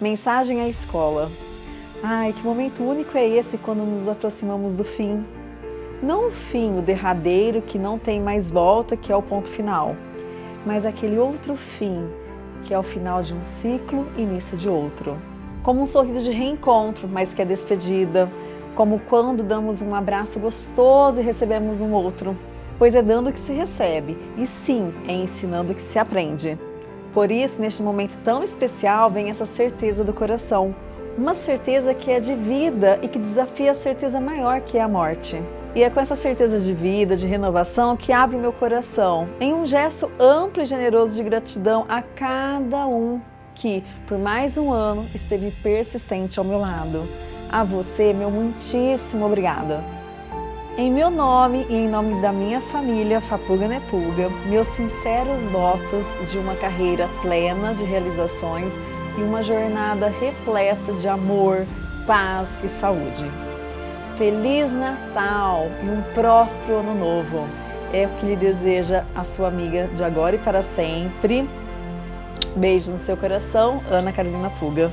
Mensagem à escola. Ai, que momento único é esse quando nos aproximamos do fim. Não o fim, o derradeiro, que não tem mais volta, que é o ponto final, mas aquele outro fim, que é o final de um ciclo, início de outro. Como um sorriso de reencontro, mas que é despedida, como quando damos um abraço gostoso e recebemos um outro, pois é dando que se recebe, e sim, é ensinando que se aprende. Por isso, neste momento tão especial, vem essa certeza do coração, uma certeza que é de vida e que desafia a certeza maior que é a morte. E é com essa certeza de vida, de renovação, que abre meu coração em um gesto amplo e generoso de gratidão a cada um que, por mais um ano, esteve persistente ao meu lado. A você, meu muitíssimo obrigada. Em meu nome e em nome da minha família Fapuga Nepulga, meus sinceros votos de uma carreira plena de realizações e uma jornada repleta de amor, paz e saúde. Feliz Natal e um próspero Ano Novo! É o que lhe deseja a sua amiga de agora e para sempre. Beijos no seu coração, Ana Carolina Puga.